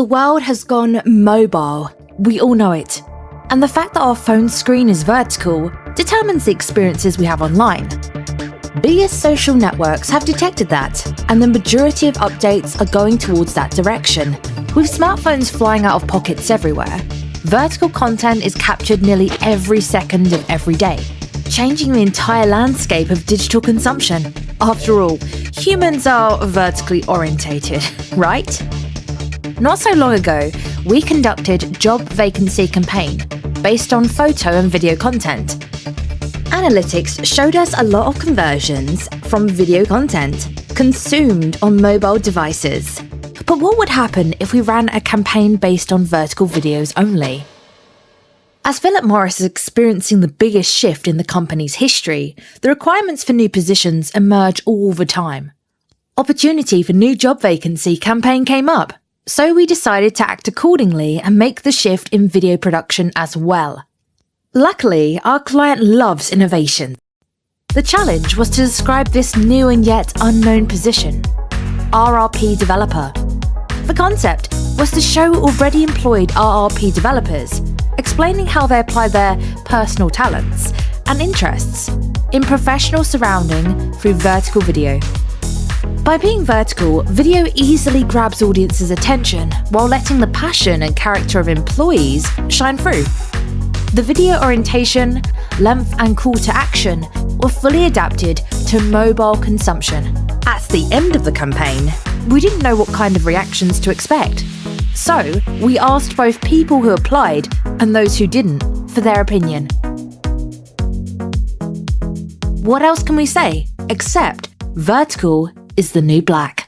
The world has gone mobile. We all know it. And the fact that our phone screen is vertical determines the experiences we have online. Biggest social networks have detected that, and the majority of updates are going towards that direction. With smartphones flying out of pockets everywhere, vertical content is captured nearly every second of every day, changing the entire landscape of digital consumption. After all, humans are vertically orientated, right? Not so long ago, we conducted Job Vacancy Campaign based on photo and video content. Analytics showed us a lot of conversions from video content consumed on mobile devices. But what would happen if we ran a campaign based on vertical videos only? As Philip Morris is experiencing the biggest shift in the company's history, the requirements for new positions emerge all the time. Opportunity for new job vacancy campaign came up, so we decided to act accordingly and make the shift in video production as well. Luckily, our client loves innovation. The challenge was to describe this new and yet unknown position RRP developer. The concept was to show already employed RRP developers, explaining how they apply their personal talents and interests in professional surrounding through vertical video. By being vertical, video easily grabs audiences' attention while letting the passion and character of employees shine through. The video orientation, length and call to action were fully adapted to mobile consumption. At the end of the campaign, we didn't know what kind of reactions to expect. So, we asked both people who applied and those who didn't for their opinion. What else can we say except vertical is the new black?